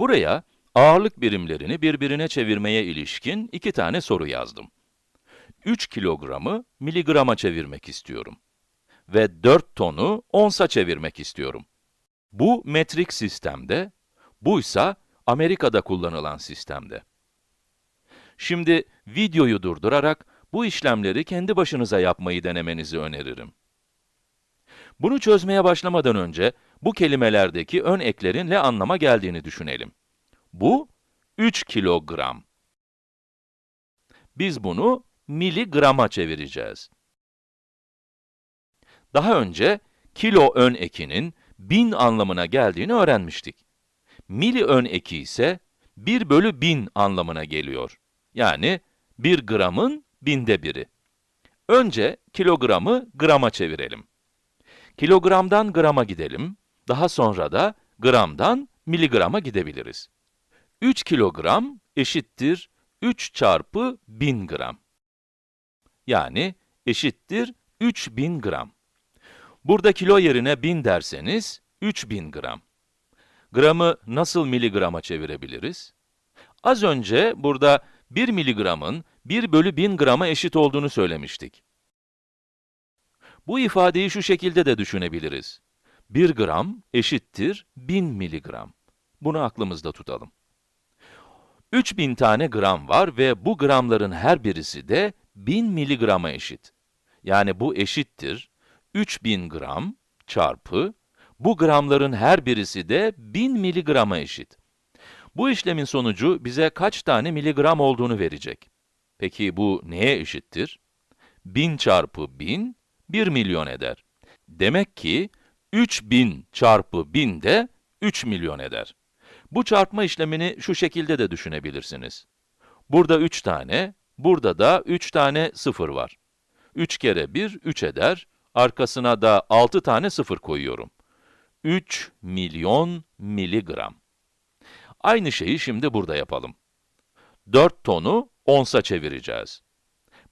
Buraya ağırlık birimlerini birbirine çevirmeye ilişkin iki tane soru yazdım. 3 kilogramı miligrama çevirmek istiyorum. Ve 4 tonu onsa çevirmek istiyorum. Bu metrik sistemde, buysa Amerika'da kullanılan sistemde. Şimdi videoyu durdurarak bu işlemleri kendi başınıza yapmayı denemenizi öneririm. Bunu çözmeye başlamadan önce bu kelimelerdeki ön eklerin ne anlama geldiğini düşünelim. Bu 3 kilogram. Biz bunu miligrama çevireceğiz. Daha önce kilo ön ekinin bin anlamına geldiğini öğrenmiştik. Mili ön eki ise 1 bölü 1000 anlamına geliyor. Yani 1 gramın binde biri. Önce kilogramı grama çevirelim. Kilogramdan grama gidelim, daha sonra da gramdan miligrama gidebiliriz. 3 kilogram eşittir 3 çarpı 1000 gram. Yani eşittir 3000 gram. Burada kilo yerine 1000 derseniz 3000 gram. Gramı nasıl miligrama çevirebiliriz? Az önce burada 1 miligramın 1 bölü 1000 grama eşit olduğunu söylemiştik. Bu ifadeyi şu şekilde de düşünebiliriz. 1 gram eşittir 1000 miligram. Bunu aklımızda tutalım. 3000 tane gram var ve bu gramların her birisi de 1000 miligrama eşit. Yani bu eşittir 3000 gram çarpı bu gramların her birisi de 1000 miligrama eşit. Bu işlemin sonucu bize kaç tane miligram olduğunu verecek. Peki bu neye eşittir? 1000 çarpı 1000, 1 milyon eder. Demek ki 3000 çarpı 1000 de 3 milyon eder. Bu çarpma işlemini şu şekilde de düşünebilirsiniz. Burada 3 tane, burada da 3 tane 0 var. 3 kere 1, 3 eder. Arkasına da 6 tane 0 koyuyorum. 3 milyon miligram. Aynı şeyi şimdi burada yapalım. 4 tonu onsa çevireceğiz.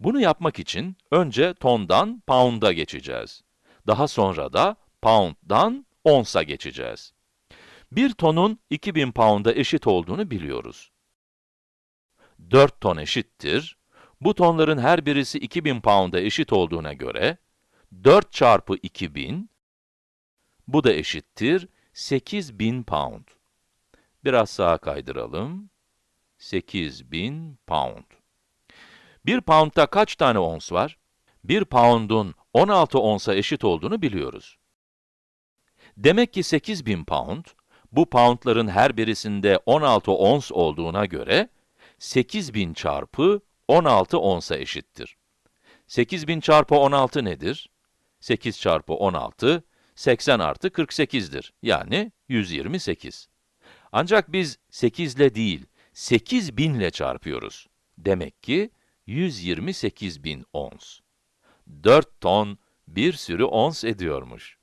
Bunu yapmak için önce tondan pound'a geçeceğiz. Daha sonra da pound'dan onsa geçeceğiz. Bir tonun 2000 pound'a eşit olduğunu biliyoruz. 4 ton eşittir. Bu tonların her birisi 2000 pound'a eşit olduğuna göre, 4 çarpı 2000, bu da eşittir 8000 pound. Biraz sağa kaydıralım. 8000 pound. 1 pound'da kaç tane ons var? 1 pound'un 16 onsa eşit olduğunu biliyoruz. Demek ki 8000 pound, bu poundların her birisinde 16 ons olduğuna göre, 8000 çarpı 16 onsa eşittir. 8000 çarpı 16 nedir? 8 çarpı 16, 80 artı 48'dir. Yani 128. Ancak biz 8 ile değil, 8000 ile çarpıyoruz. Demek ki 128 bin ons. 4 ton bir sürü ons ediyormuş.